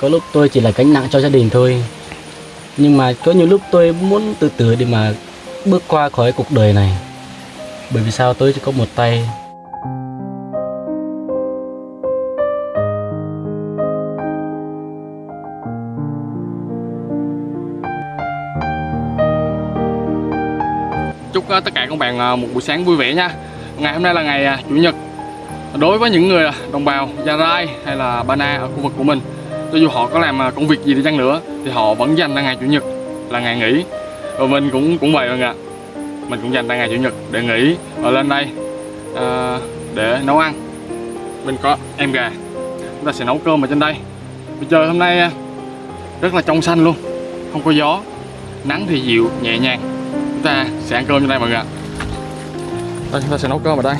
có lúc tôi chỉ là gánh nặng cho gia đình thôi. Nhưng mà có nhiều lúc tôi muốn từ từ để mà bước qua khỏi cuộc đời này. Bởi vì sao tôi chỉ có một tay? Chúc ờ, tất cả các bạn ờ, một buổi sáng vui vẻ nha. Ngày hôm nay là ngày ờ, chủ nhật. Đối với những người đồng bào Gia Rai hay là Ba Na ở khu vực của mình cho dù họ có làm à, công việc gì đi chăng nữa thì họ vẫn dành ra ngày chủ nhật là ngày nghỉ. Và mình cũng cũng vậy mọi người ạ. Mình cũng dành ra ngày chủ nhật để nghỉ và lên đây uh, để nấu ăn. Mình có em gà chúng ta sẽ nấu cơm ở trên đây. Bây giờ hôm nay à, rất là trong xanh luôn không có gió nắng thì dịu nhẹ nhàng. Chúng ta sẽ ăn cơm trên đây mọi người ạ. Đây chúng ta sẽ nấu cơm ở đây.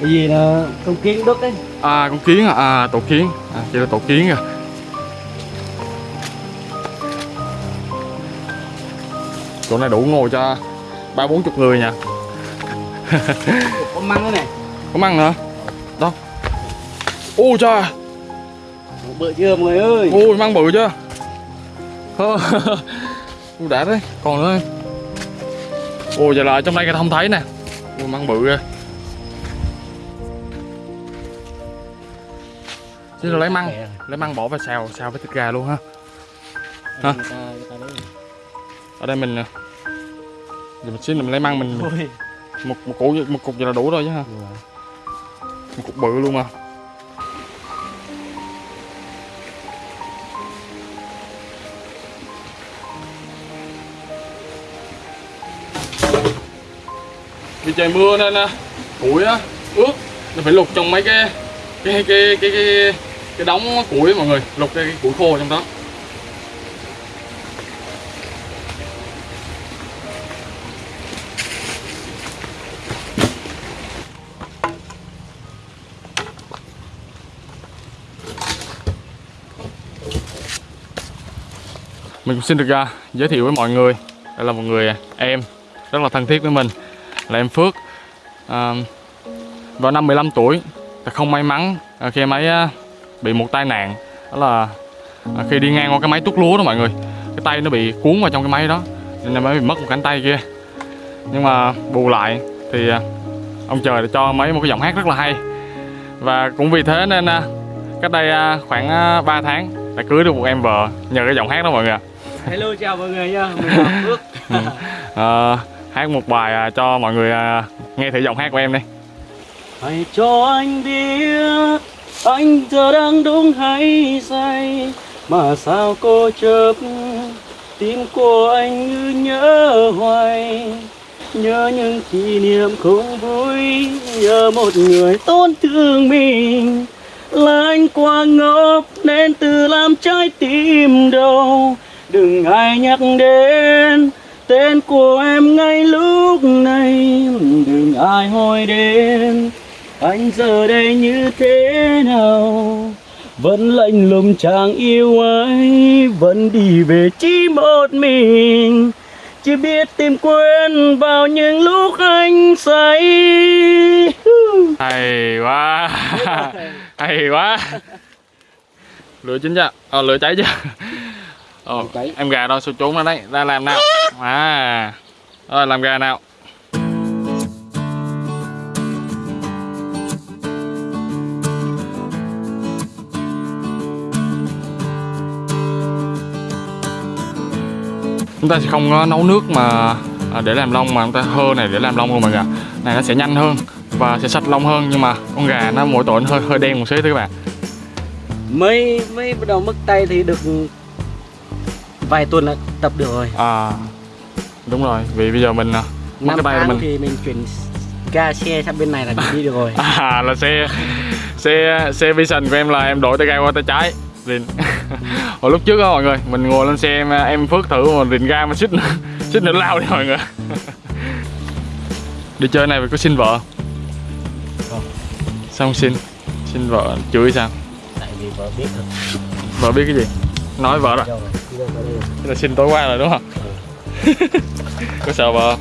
Cái gì là con kiến đốt đấy? À con kiến à, à tổ kiến. À chỉ là tổ kiến à chỗ này đủ ngồi cho ba bốn chục người nha. Có măng đấy này có măng nữa. Đâu ôi trời bự chưa mọi người ơi. Ôi măng bự chưa? Đã đấy còn nữa. Ôi giờ là trong đây người ta không thấy nè. Ôi măng bự kìa chứ lấy măng. lấy măng bỏ vào xào xào với thịt gà luôn ha. Hả? Lấy. ở đây mình giờ mình xin mình lấy măng mình một một củ một cục vậy là đủ rồi chứ ha. Một cục bự luôn mà vì trời mưa nên à, củi á ướt nó phải lục trong mấy cái cái cái cái cái cái cái đống củi mọi người lục cái, củi khô trong đó. Mình cũng xin được uh, giới thiệu với mọi người. Đây là một người à, em rất là thân thiết với mình. Là em Phước. À, vào năm 15 tuổi không may mắn à, khi em ấy bị một tai nạn đó là à, khi đi ngang qua cái máy tuốt lúa đó mọi người. Cái tay nó bị cuốn vào trong cái máy đó nên ấy bị mất một cánh tay kia. Nhưng mà bù lại thì à, ông trời đã cho mấy một cái giọng hát rất là hay. Và cũng vì thế nên à, cách đây à, khoảng à, 3 tháng đã cưới được một em vợ nhờ cái giọng hát đó mọi người ạ. Hello chào mọi người nha. Mình là Phước. Ờ, hát một bài à, cho mọi người à, nghe thử giọng hát của em đi. Hãy cho anh biết anh giờ đang đúng hay sai mà sao cô chớp tim của anh như nhớ hoài? Nhớ những kỷ niệm không vui, nhớ một người tổn thương mình. Là anh quá ngốc, nên tự làm trái tim đau. Đừng ai nhắc đến tên của em ngay lúc này. Đừng ai hỏi đến anh giờ đây như thế nào? Vẫn lạnh lùng chàng yêu ấy vẫn đi về chỉ một mình. Chỉ biết tìm quên vào những lúc anh say. Hay quá. Hay quá. Lửa chín chưa? Ờ lửa cháy chưa? Ờ, em gà đâu? Sao trốn ra đấy? Ra làm nào? À. Rồi làm gà nào chúng ta sẽ không có nấu nước mà à, để làm lông mà chúng ta hơ này để làm lông luôn mọi người này nó sẽ nhanh hơn và sẽ sạch lông hơn nhưng mà con gà nó mỗi tội nó hơi hơi đen một xíu thôi các bạn. Mới mới bắt đầu mất tay thì được vài tuần là tập được rồi. À đúng rồi vì bây giờ mình à, mất năm cái tay mình thì mình chuyển ga xe sang bên này là mình đi được rồi. À là xe xe xe vision của em là em đổi tay ga qua tay trái Rìn. hồi lúc trước đó mọi người mình ngồi lên xe em, em phước thử mà rìn ga mà xích xích nữa lao đi mọi người. Đi chơi này phải có xin vợ Không. sao không xin xin vợ chửi sao? Tại vì vợ biết rồi vợ biết cái gì? Nói vợ rồi? Là xin tối qua rồi đúng không? Có sợ vợ không?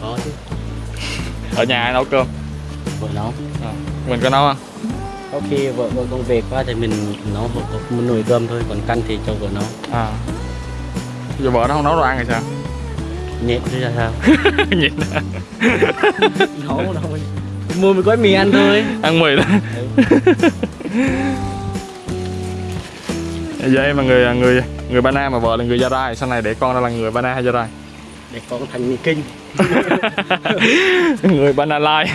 có chứ. Ở nhà ai nấu cơm? Vợ nấu. À, mình có nấu không có khi vợ vợ công việc quá thì mình nấu một, một nồi cơm thôi còn canh thì cho vợ nấu. À. Giờ vợ nó không nấu đồ ăn thì sao? Nhẹ chứ ra sao? Nhìn nấu đâu mua một gói mì ăn thôi. Ăn mì đó vậy mà người người người ba na mà vợ là người gia rai. Sau này để con ra là người ba na hay gia rai? Để con thành người kinh. Người ba na lai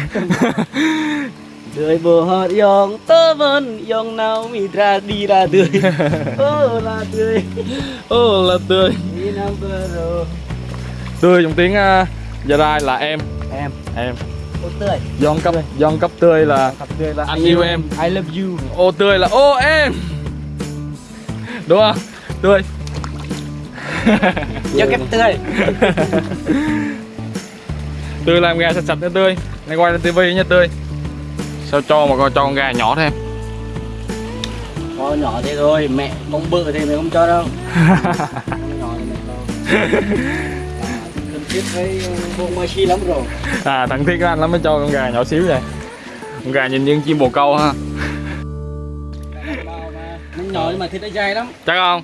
Đời bồ hót dòng tớ vẫn dòng nào mi ra đi ra tươi. Ô là tươi. Ô là tươi. Đi năm vừa rồi. Tươi trong tiếng uh, gia rai là em. Em. Em. Ô tươi. Giòn cấp giòn cấp tươi là Cặp tươi là Anh yêu em. I love you. Ô tươi là ô em. Đúng không? Tươi. Cho kép tươi. Tươi làm gà sạch sạch nha tươi. Này quay lên tivi nha tươi sao cho mà con cho con gà nhỏ thêm? Có nhỏ thế thôi Mẹ con bự thì mẹ không cho đâu. Con nhỏ thì mẹ cho À, Thân thiết với bộ Moshi lắm rồi à thằng thiết anh lắm mới cho con gà nhỏ xíu vậy. Con gà nhìn như chim bồ câu ha. Nó nhỏ nhưng mà thịt nó dai lắm. Chắc không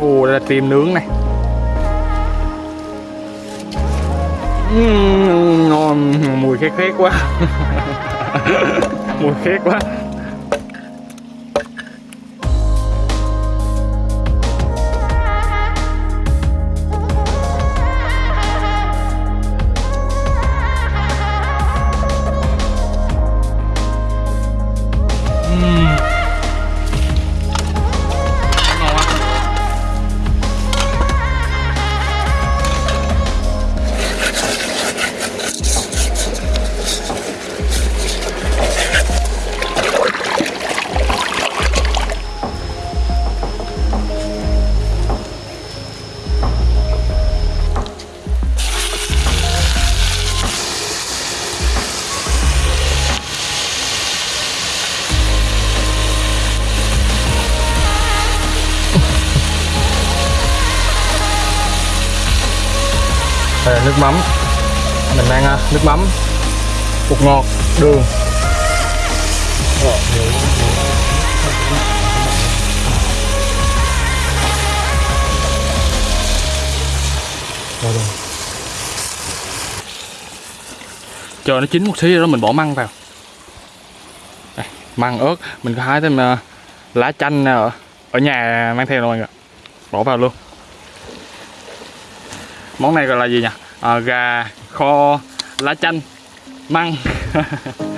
ồ đây là tim nướng này. Ừm, ngon. Mùi khét khét quá. Mùi khét quá. Đây là nước mắm. Mình mang à, nước mắm Bột ngọt, đường. Rồi rồi. Chờ nó chín một xí rồi đó mình bỏ măng vào. Đây, Măng ớt. Mình có hái thêm à, lá chanh à, ở, ở nhà mang theo rồi mọi người. Bỏ vào luôn món này gọi là gì nhỉ? À, gà kho lá chanh măng.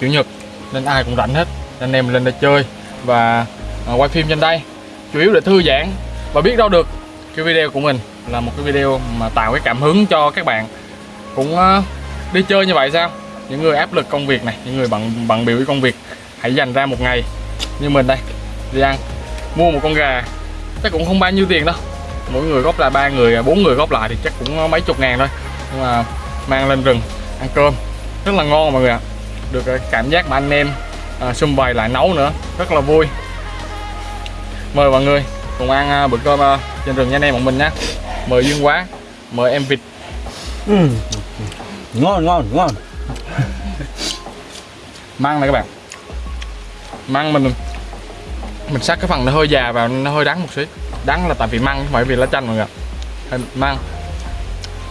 chủ nhật nên ai cũng rảnh hết. Anh em lên đây chơi và à, quay phim trên đây. Chủ yếu để thư giãn và biết đâu được cái video của mình là một cái video mà tạo cái cảm hứng cho các bạn. Cũng à, đi chơi như vậy sao? Những người áp lực công việc này những người bận bận biểu với công việc hãy dành ra một ngày như mình đây. Đi ăn mua một con gà chắc cũng không bao nhiêu tiền đâu. Mỗi người góp lại ba người à, bốn người góp lại thì chắc cũng à, mấy chục ngàn thôi. Nhưng mà mang lên rừng ăn cơm. Rất là ngon mọi người ạ được cảm giác mà anh em à, xung vầy lại nấu nữa. Rất là vui. Mời mọi người cùng ăn à, bữa cơm à, trên rừng nha anh em bọn mình nhé mời Dương Quá mời em Vịt. Ừ. Ngon ngon ngon. Măng này các bạn. Măng mình mình sắc cái phần nó hơi già vào nó hơi đắng một xíu. Đắng là tại vì măng không phải vì lá chanh mọi người măng.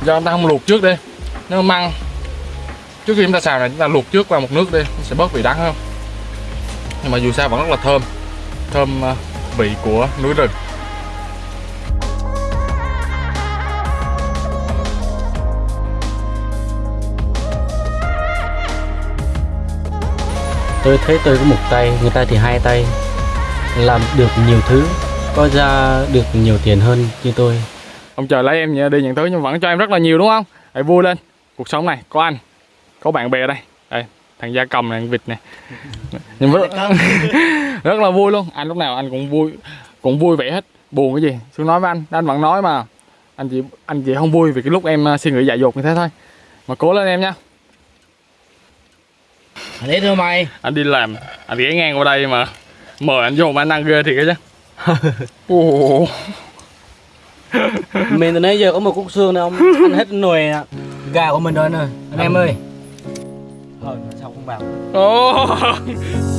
Do ta không luộc trước đi. Nếu măng trước khi chúng ta xào này chúng ta luộc trước vào một nước đi nó sẽ bớt vị đắng hơn. Nhưng mà dù sao vẫn rất là thơm. Thơm ờ, vị của núi rừng. Tôi thấy tôi có một tay người ta thì hai tay. Làm được nhiều thứ có ra được nhiều tiền hơn như tôi. Ông trời lấy em đi nhận thứ nhưng vẫn cho em rất là nhiều đúng không? Hãy vui lên cuộc sống này có anh có bạn bè đây. Đây thằng gia cầm này thằng vịt này. Nhưng rất, rất là vui luôn. Anh lúc nào anh cũng vui cũng vui vẻ hết. Buồn cái gì? Xuống nói với anh. Anh vẫn nói mà. Anh chỉ anh chỉ không vui vì cái lúc em ờ, suy nghĩ dại dột như thế thôi. Mà cố lên em nha. Để thưa mày. Anh đi làm. Anh ghé ngang qua đây mà. Mời anh vô mà anh ăn ghê thiệt chứ. Mình từ nãy giờ có một cúc xương này ông ăn hết nồi à. gà của mình rồi nè. Anh em ơi Thôi sao không vào Ồ.